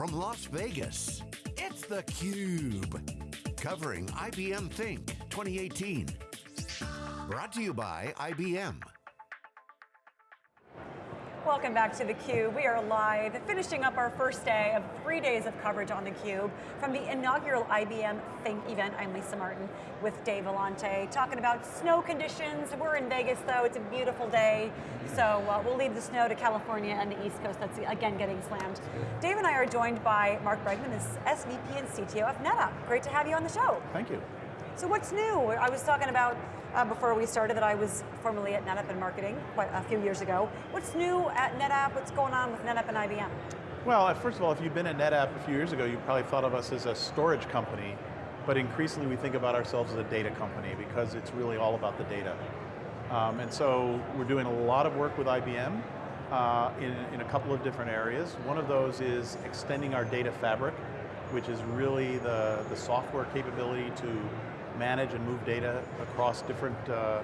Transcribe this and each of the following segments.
from Las Vegas, it's theCUBE. Covering IBM Think 2018. Brought to you by IBM. Welcome back to theCUBE. We are live, finishing up our first day of three days of coverage on theCUBE from the inaugural IBM Think event. I'm Lisa Martin with Dave Vellante, talking about snow conditions. We're in Vegas though, it's a beautiful day. So uh, we'll leave the snow to California and the East Coast that's again getting slammed. Dave and I are joined by Mark Bregman, the SVP and CTO of NetApp. Great to have you on the show. Thank you. So what's new? I was talking about uh, before we started that I was formerly at NetApp in marketing quite a few years ago. What's new at NetApp? What's going on with NetApp and IBM? Well, first of all, if you've been at NetApp a few years ago, you probably thought of us as a storage company, but increasingly we think about ourselves as a data company because it's really all about the data. Um, and so we're doing a lot of work with IBM uh, in, in a couple of different areas. One of those is extending our data fabric, which is really the, the software capability to manage and move data across different uh,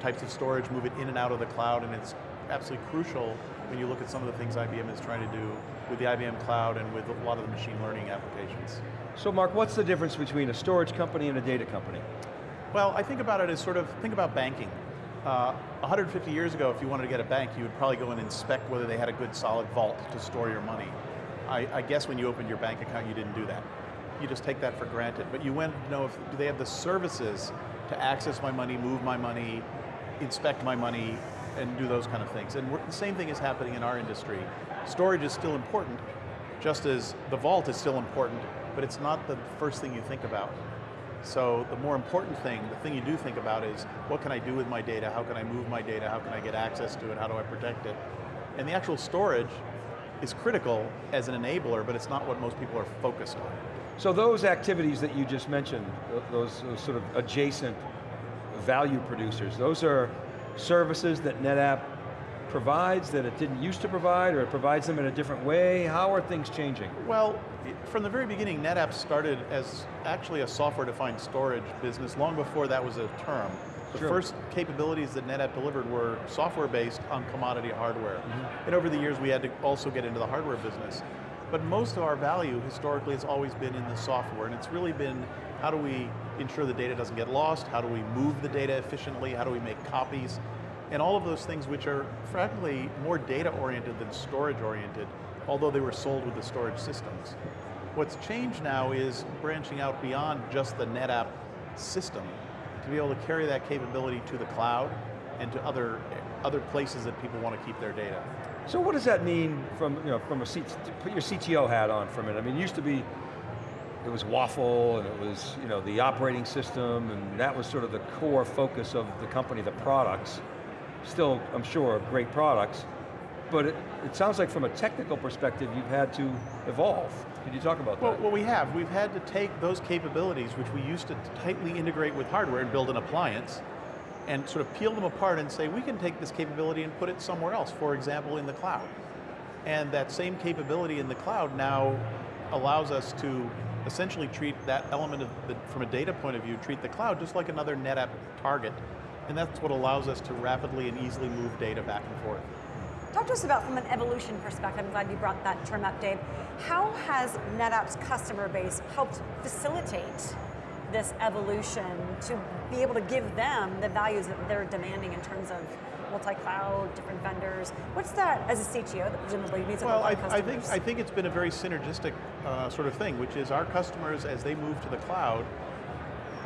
types of storage, move it in and out of the cloud, and it's absolutely crucial when you look at some of the things IBM is trying to do with the IBM cloud and with a lot of the machine learning applications. So Mark, what's the difference between a storage company and a data company? Well, I think about it as sort of, think about banking. Uh, 150 years ago, if you wanted to get a bank, you would probably go and inspect whether they had a good solid vault to store your money. I, I guess when you opened your bank account, you didn't do that you just take that for granted. But you want to know if, do they have the services to access my money, move my money, inspect my money, and do those kind of things. And the same thing is happening in our industry. Storage is still important, just as the vault is still important, but it's not the first thing you think about. So the more important thing, the thing you do think about is, what can I do with my data? How can I move my data? How can I get access to it? How do I protect it? And the actual storage is critical as an enabler, but it's not what most people are focused on. So those activities that you just mentioned, those, those, sort of adjacent value producers, those are services that NetApp provides that it didn't used to provide, or it provides them in a different way? How are things changing? Well, from the very beginning, NetApp started as actually a software-defined storage business long before that was a term. The sure. first capabilities that NetApp delivered were software-based on commodity hardware. Mm -hmm. And over the years, we had to also get into the hardware business. But most of our value historically has always been in the software, and it's really been how do we ensure the data doesn't get lost, how do we move the data efficiently, how do we make copies, and all of those things which are frankly more data oriented than storage oriented, although they were sold with the storage systems. What's changed now is branching out beyond just the NetApp system to be able to carry that capability to the cloud and to other, other places that people want to keep their data. So what does that mean from, you know, from a, put your CTO hat on for a minute. I mean, it used to be, it was WAFL and it was, you know, the operating system and that was sort of the core focus of the company, the products. Still, I'm sure, great products. But it, it sounds like from a technical perspective, you've had to evolve. Can you talk about well, that? Well, we have. We've had to take those capabilities, which we used to tightly integrate with hardware and build an appliance, and sort of peel them apart and say, we can take this capability and put it somewhere else, for example, in the cloud. And that same capability in the cloud now allows us to essentially treat that element of the, from a data point of view, treat the cloud just like another NetApp target. And that's what allows us to rapidly and easily move data back and forth. Talk to us about, from an evolution perspective, I'm glad you brought that term up, Dave. How has NetApp's customer base helped facilitate this evolution to be able to give them the values that they're demanding in terms of multi-cloud, different vendors. What's that as a CTO that presumably means well, I, I, think I think it's been a very synergistic uh, sort of thing, which is our customers as they move to the cloud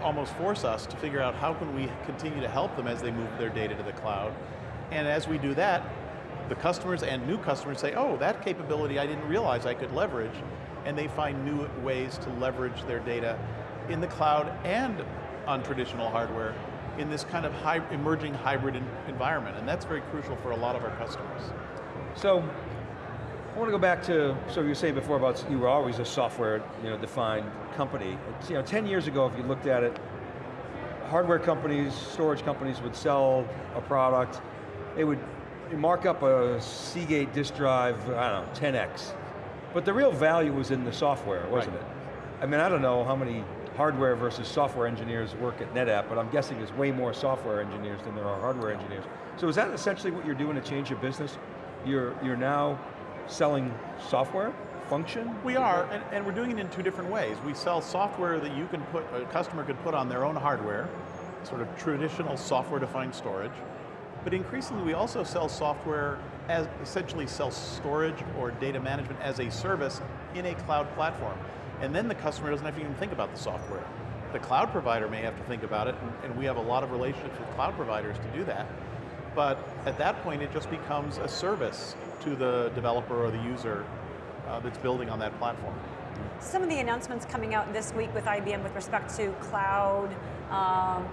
almost force us to figure out how can we continue to help them as they move their data to the cloud. And as we do that, the customers and new customers say, oh, that capability I didn't realize I could leverage, and they find new ways to leverage their data in the cloud and on traditional hardware in this kind of high, emerging hybrid environment, and that's very crucial for a lot of our customers. So, I want to go back to, so you were saying before about you were always a software you know, defined company. It's, you know, 10 years ago, if you looked at it, hardware companies, storage companies would sell a product, they would mark up a Seagate disk drive, I don't know, 10x. But the real value was in the software, wasn't right. it? I mean, I don't know how many hardware versus software engineers work at NetApp, but I'm guessing there's way more software engineers than there are hardware engineers. So is that essentially what you're doing to change your business? You're, you're now selling software function? We are, and, and we're doing it in two different ways. We sell software that you can put, a customer could put on their own hardware, sort of traditional software-defined storage, but increasingly we also sell software as essentially sell storage or data management as a service in a cloud platform. And then the customer doesn't have to even think about the software. The cloud provider may have to think about it, and, and we have a lot of relationships with cloud providers to do that. But at that point, it just becomes a service to the developer or the user uh, that's building on that platform. Some of the announcements coming out this week with IBM with respect to cloud, um,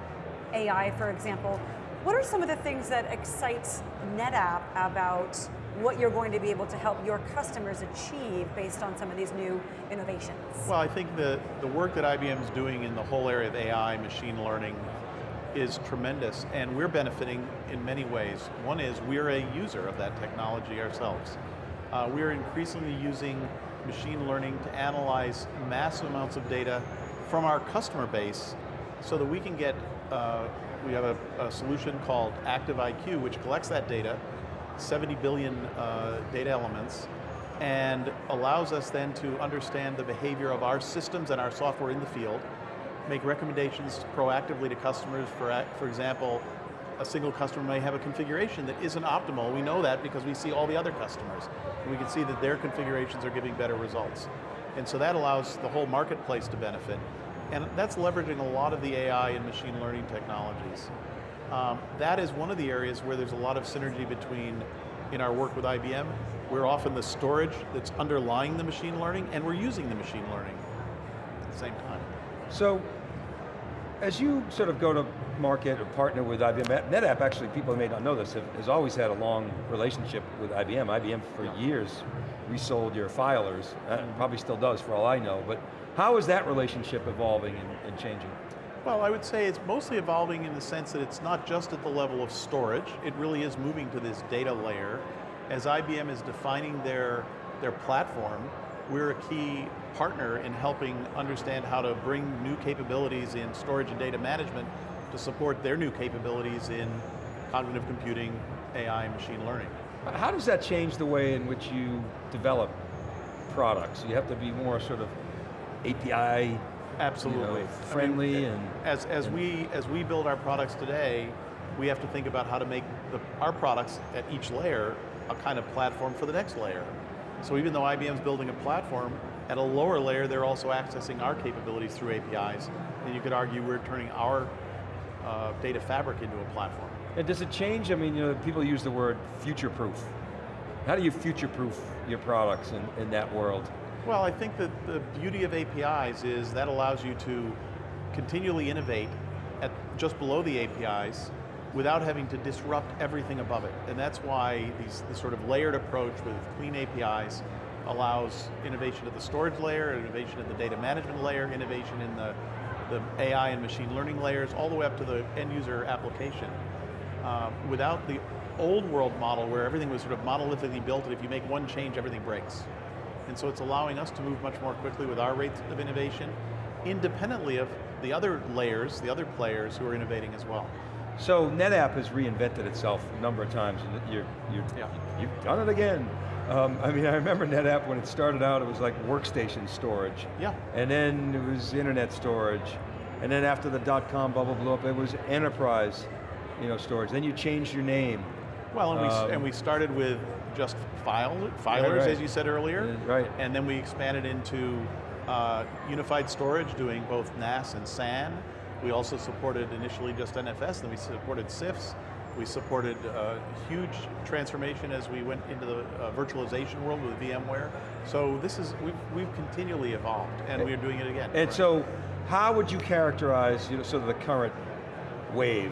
AI, for example. What are some of the things that excites NetApp about what you're going to be able to help your customers achieve based on some of these new innovations? Well, I think the, the work that IBM is doing in the whole area of AI, machine learning, is tremendous, and we're benefiting in many ways. One is we're a user of that technology ourselves. Uh, we're increasingly using machine learning to analyze massive amounts of data from our customer base so that we can get, uh, we have a, a, solution called Active IQ, which collects that data, 70 billion uh, data elements, and allows us then to understand the behavior of our systems and our software in the field, make recommendations proactively to customers, for, for example, a single customer may have a configuration that isn't optimal. We know that because we see all the other customers. And we can see that their configurations are giving better results. And so that allows the whole marketplace to benefit. And that's leveraging a lot of the AI and machine learning technologies. Um, that is one of the areas where there's a lot of synergy between, in our work with IBM, we're often the storage that's underlying the machine learning, and we're using the machine learning at the same time. So, as you sort of go to market or partner with IBM, NetApp actually, people may not know this, has always had a long relationship with IBM. IBM for years resold your filers, uh, probably still does for all I know, but how is that relationship evolving and, and changing? Well, I would say it's mostly evolving in the sense that it's not just at the level of storage, it really is moving to this data layer. As IBM is defining their, their platform, we're a key partner in helping understand how to bring new capabilities in storage and data management to support their new capabilities in cognitive computing, AI, and machine learning. How does that change the way in which you develop products? You have to be more sort of API Absolutely. You know, friendly I mean, and as as and we as we build our products today, we have to think about how to make the, our products at each layer a kind of platform for the next layer. So even though IBM's building a platform, at a lower layer they're also accessing our capabilities through APIs, and you could argue we're turning our uh, data fabric into a platform. And does it change, I mean, you know, people use the word future-proof. How do you future-proof your products in, in that world? Well, I think that the beauty of APIs is that allows you to continually innovate at just below the APIs without having to disrupt everything above it. And that's why these, this sort of layered approach with clean APIs allows innovation at the storage layer, innovation at the data management layer, innovation in the, the AI and machine learning layers, all the way up to the end user application. Uh, without the old world model where everything was sort of monolithically built and if you make one change, everything breaks. And so it's allowing us to move much more quickly with our rates of innovation, independently of the other layers, the other players who are innovating as well. So NetApp has reinvented itself a number of times, and you're, you're, yeah. you've done it again. Um, I mean, I remember NetApp when it started out, it was like workstation storage. Yeah. And then it was internet storage. And then after the dot-com bubble blew up, it was enterprise you know, storage. Then you changed your name. Well, and, um, we, and we started with just file, filers, right, right. as you said earlier. right. And then we expanded into uh, unified storage, doing both NAS and SAN. We also supported initially just NFS, then we supported CIFS. We supported a uh, huge transformation as we went into the uh, virtualization world with VMware. So this is, we've, we've continually evolved, and we're doing it again. And right. so, how would you characterize you know, sort of the current wave?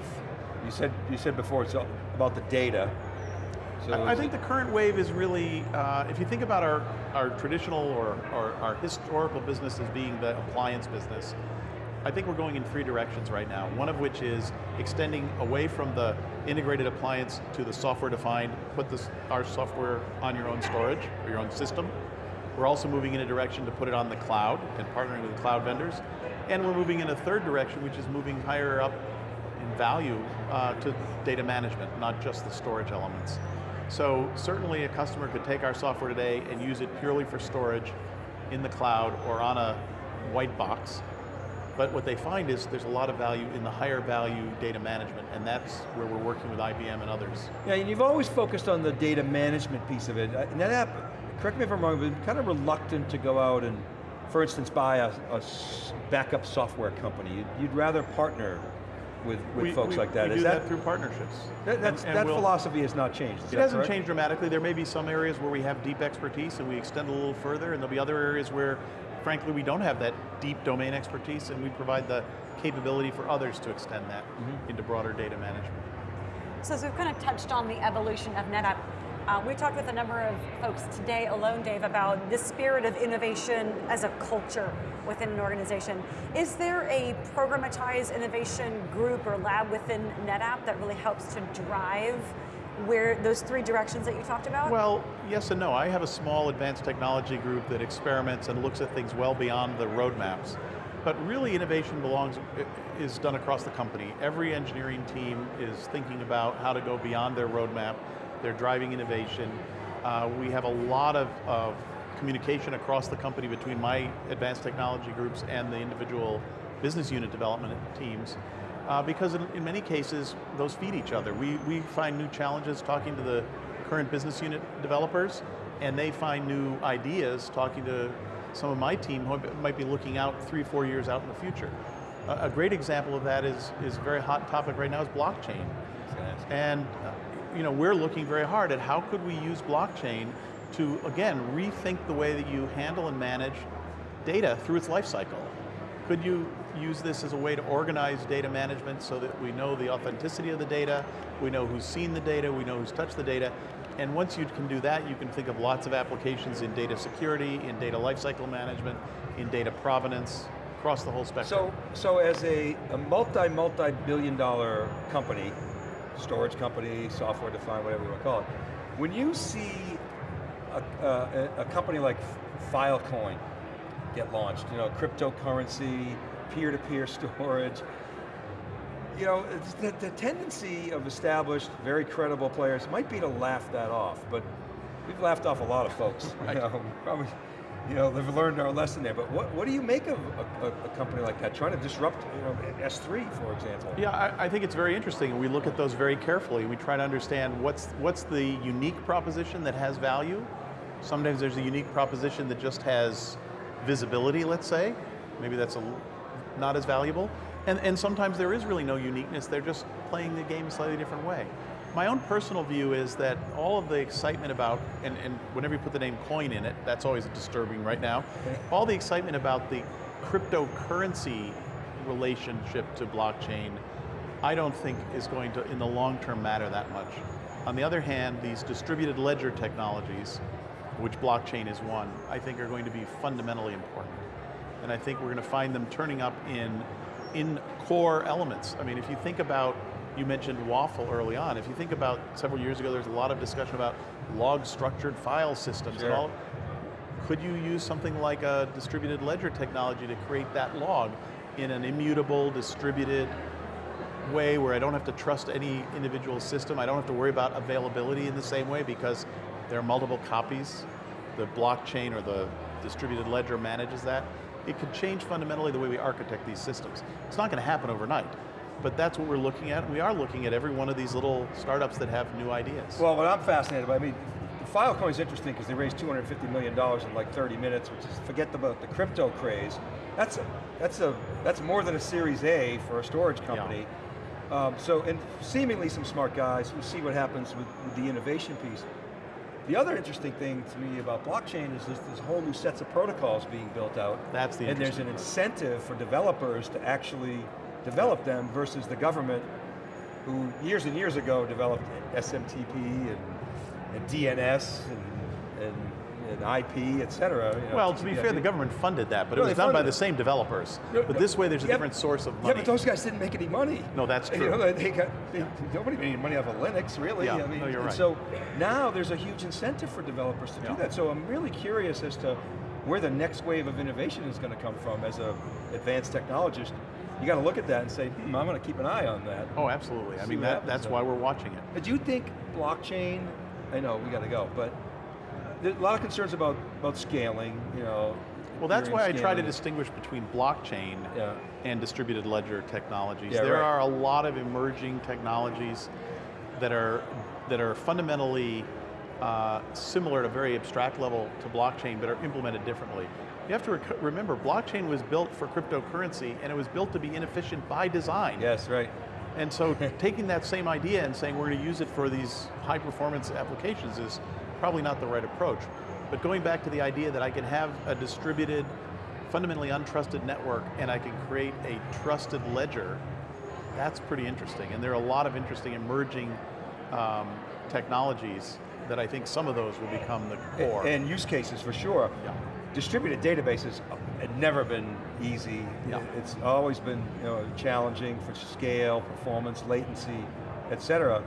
You said, you said before it's about the data, so I, I think the current wave is really, uh, if you think about our, our traditional or, or our historical business as being the appliance business, I think we're going in three directions right now. One of which is extending away from the integrated appliance to the software defined, put this, our software on your own storage or your own system. We're also moving in a direction to put it on the cloud and partnering with cloud vendors. And we're moving in a third direction, which is moving higher up value uh, to data management, not just the storage elements. So certainly a customer could take our software today and use it purely for storage in the cloud or on a white box. But what they find is there's a lot of value in the higher value data management, and that's where we're working with IBM and others. Yeah, and you've always focused on the data management piece of it. Uh, NetApp, correct me if I'm wrong, but kind of reluctant to go out and, for instance, buy a, a backup software company. You'd, you'd rather partner with, with we, folks we, like that. We Is do that, that through partnerships. That, that's, And- and that we'll- philosophy has not changed. is It that hasn't correct? changed dramatically. There may be some areas where we have deep expertise and we extend a little further, and there'll be other areas where, frankly, we don't have that deep domain expertise, and we provide the capability for others to extend that Mm-hmm. into broader data management. So as we've kind of touched on the evolution of NetApp, uh, we talked with a number of folks today alone, Dave, about the spirit of innovation as a culture within an organization. Is there a programmatized innovation group or lab within NetApp that really helps to drive where those three directions that you talked about? Well, yes and no. I have a small advanced technology group that experiments and looks at things well beyond the roadmaps. But really innovation belongs, is done across the company. Every engineering team is thinking about how to go beyond their roadmap. They're driving innovation. Uh, we have a lot of, of communication across the company between my advanced technology groups and the individual business unit development teams. Uh, because in, in many cases, those feed each other. We, we find new challenges talking to the current business unit developers, and they find new ideas talking to some of my team who might be looking out three, four years out in the future. A, a great example of that is, is a very hot topic right now is blockchain. And uh, you know, we're looking very hard at how could we use blockchain to, again, rethink the way that you handle and manage data through its life cycle. Could you use this as a way to organize data management so that we know the authenticity of the data, we know who's seen the data, we know who's touched the data, and once you can do that, you can think of lots of applications in data security, in data lifecycle management, in data provenance, across the whole spectrum. So, so as a, a multi, multi-billion dollar company, storage company, software defined, whatever you want to call it, when you see a, a, a company like Filecoin get launched, you know, cryptocurrency, peer-to-peer storage, you know, the, the tendency of established, very credible players might be to laugh that off, but we've laughed off a lot of folks. You know, probably, you know, they've learned our lesson there. But what, what do you make of a, a, a company like that trying to disrupt, you know, S3, for example? Yeah, I, I think it's very interesting, and we look at those very carefully. We try to understand what's what's the unique proposition that has value. Sometimes there's a unique proposition that just has visibility, let's say. Maybe that's a, not as valuable. And, and sometimes there is really no uniqueness, they're just playing the game a slightly different way. My own personal view is that all of the excitement about, and, and whenever you put the name coin in it, that's always disturbing right now, all the excitement about the cryptocurrency relationship to blockchain, I don't think is going to, in the long term, matter that much. On the other hand, these distributed ledger technologies, which blockchain is one, I think are going to be fundamentally important. And I think we're going to find them turning up in, in core elements. I mean, if you think about, you mentioned WAFL early on, if you think about several years ago, there's a lot of discussion about log structured file systems Sure. and all. Could you use something like a distributed ledger technology to create that log in an immutable, distributed way where I don't have to trust any individual system, I don't have to worry about availability in the same way because there are multiple copies. The blockchain or the distributed ledger manages that. It could change fundamentally the way we architect these systems. It's not going to happen overnight, but that's what we're looking at. We are looking at every one of these little startups that have new ideas. Well, what I'm fascinated by, I mean, Filecoin is interesting because they raised $250 million in like 30 minutes, which is, forget about the crypto craze. That's a, that's a, that's more than a Series A for a storage company. Um, so, and seemingly some smart guys, we'll see what happens with, with the innovation piece. The other interesting thing to me about blockchain is there's, there's whole new sets of protocols being built out. That's the And there's an incentive for developers to actually develop them versus the government who years and years ago developed SMTP and, and DNS and, and, and IP, et cetera. you know, well, to be fair, TCP/IP. the government funded that, but No, it was done by funded the same developers. No, But no. this way there's a Yeah, different source of money. Yeah, but those guys didn't make any money. No, that's You true. know, they got, they, nobody made any money off of Linux, really. Yeah, I mean, no, you're right. So now there's a huge incentive for developers to Yeah. do that. So I'm really curious as to where the next wave of innovation is going to come from as a advanced technologist. You got to look at that and say, hmm, I'm going to keep an eye on that. Oh, absolutely. I mean, that, that's why we're watching it. But do you think blockchain I know, we got to go. But there's a lot of concerns about, about scaling, you know. Well, that's why I try to distinguish between blockchain Yeah. and distributed ledger technologies. Yeah, there right. are a lot of emerging technologies that are that are fundamentally uh, similar at a very abstract level to blockchain, but are implemented differently. You have to rec- remember, blockchain was built for cryptocurrency, and it was built to be inefficient by design. Yes, right. And so taking that same idea and saying we're going to use it for these high performance applications is probably not the right approach. But going back to the idea that I can have a distributed, fundamentally untrusted network and I can create a trusted ledger, that's pretty interesting. And there are a lot of interesting emerging um, technologies that I think some of those will become the core. And use cases for sure. Yeah. Distributed databases have never been easy. Yeah. It's always been you know, challenging for scale, performance, latency, et cetera.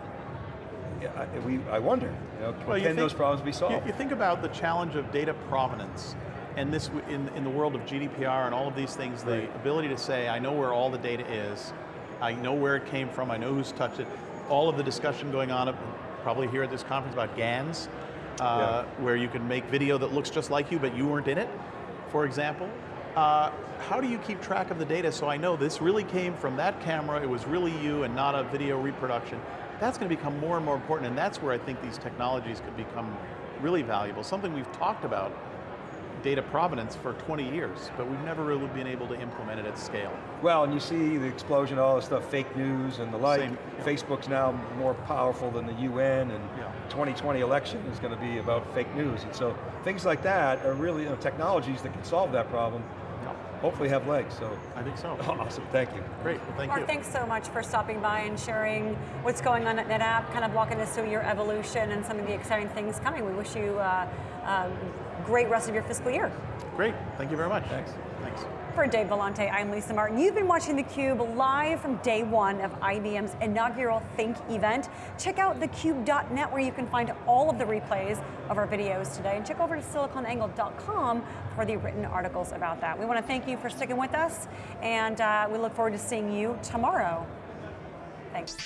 I, we, I wonder, you know, Well, you can think- those problems be You, solved? you think about the challenge of data provenance, and this in, in the world of GDPR and all of these things, the Right. ability to say, I know where all the data is, I know where it came from, I know who's touched it, all of the discussion going on, uh, probably here at this conference about GANs, uh, where you can make video that looks just like you, but you weren't in it, for example. Uh, how do you keep track of the data so I know this really came from that camera, it was really you and not a video reproduction? That's going to become more and more important, and that's where I think these technologies could become really valuable. Something we've talked about, data provenance, for 20 years, but we've never really been able to implement it at scale. Well, and you see the explosion of all this stuff, fake news and the like. Same, yeah. Facebook's now more powerful than the UN, and Yeah. 2020 election is going to be about fake news. And so things like that are really you know, technologies that can solve that problem, hopefully have legs, so I think so. awesome, thank you. Great, well, thank Mark, you. thanks so much for stopping by and sharing what's going on at NetApp, kind of walking us through your evolution and some of the exciting things coming. We wish you uh, a great rest of your fiscal year. Great, thank you very much. Thanks. Thanks. For Dave Vellante, I'm Lisa Martin. You've been watching theCUBE live from day one of IBM's inaugural Think event. Check out thecube.net where you can find all of the replays of our videos today. And check over to siliconangle.com for the written articles about that. We want to thank you for sticking with us and uh, we look forward to seeing you tomorrow. Thanks.